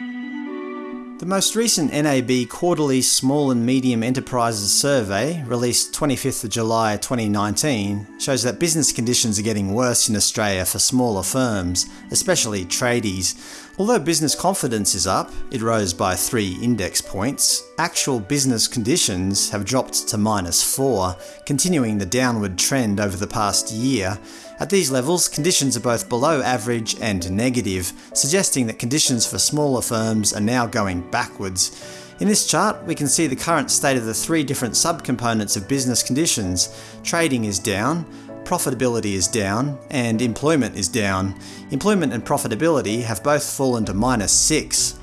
The most recent NAB quarterly Small and Medium Enterprises survey, released 25th of July 2019, shows that business conditions are getting worse in Australia for smaller firms, especially tradies. Although business confidence is up, it rose by 3 index points, actual business conditions have dropped to minus 4, continuing the downward trend over the past year. At these levels, conditions are both below average and negative, suggesting that conditions for smaller firms are now going backwards. In this chart, we can see the current state of the three different subcomponents of business conditions. Trading is down, profitability is down, and employment is down. Employment and profitability have both fallen to minus 6.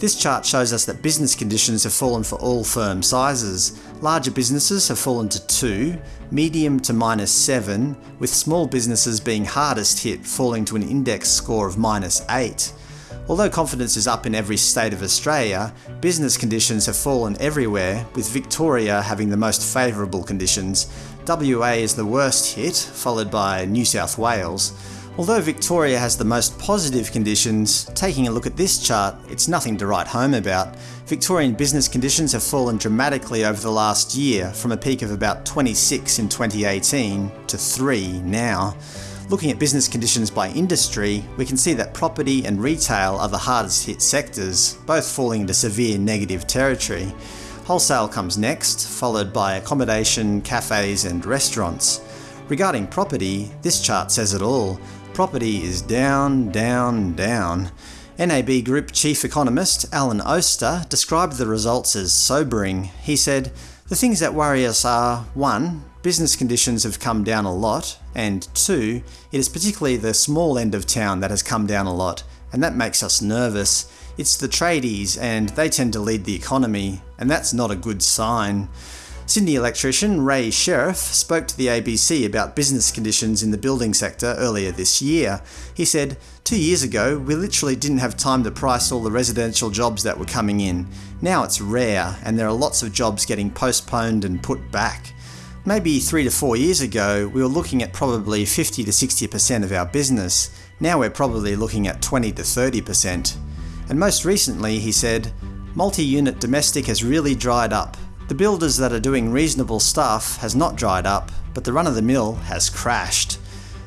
This chart shows us that business conditions have fallen for all firm sizes. Larger businesses have fallen to 2, medium to minus 7, with small businesses being hardest hit, falling to an index score of minus 8. Although confidence is up in every state of Australia, business conditions have fallen everywhere, with Victoria having the most favourable conditions. WA is the worst hit, followed by New South Wales. Although Victoria has the most positive conditions, taking a look at this chart, it's nothing to write home about. Victorian business conditions have fallen dramatically over the last year, from a peak of about 26 in 2018 to 3 now. Looking at business conditions by industry, we can see that property and retail are the hardest hit sectors, both falling into severe negative territory. Wholesale comes next, followed by accommodation, cafes and restaurants. Regarding property, this chart says it all. Property is down, down, down. NAB Group Chief Economist Alan Oster described the results as sobering. He said, The things that worry us are 1 business conditions have come down a lot, and two, it is particularly the small end of town that has come down a lot, and that makes us nervous. It's the tradies, and they tend to lead the economy, and that's not a good sign. Sydney electrician Ray Sheriff spoke to the ABC about business conditions in the building sector earlier this year. He said, Two years ago, we literally didn't have time to price all the residential jobs that were coming in. Now it's rare, and there are lots of jobs getting postponed and put back. Maybe three to four years ago, we were looking at probably 50 to 60% of our business. Now we're probably looking at 20 to 30%. And most recently, he said, multi-unit domestic has really dried up. The builders that are doing reasonable stuff has not dried up, but the run-of-the-mill has crashed.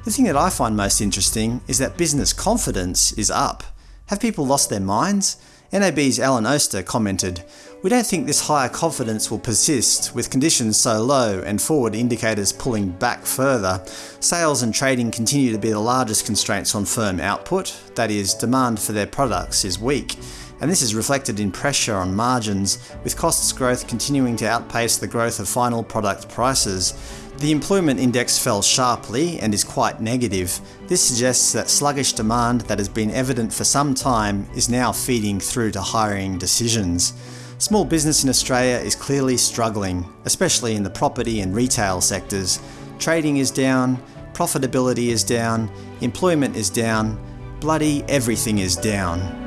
The thing that I find most interesting is that business confidence is up. Have people lost their minds? NAB's Alan Oster commented, We don't think this higher confidence will persist, with conditions so low and forward indicators pulling back further. Sales and trading continue to be the largest constraints on firm output, that is, demand for their products is weak and this is reflected in pressure on margins, with costs growth continuing to outpace the growth of final product prices. The employment index fell sharply and is quite negative. This suggests that sluggish demand that has been evident for some time is now feeding through to hiring decisions. Small business in Australia is clearly struggling, especially in the property and retail sectors. Trading is down, profitability is down, employment is down, bloody everything is down.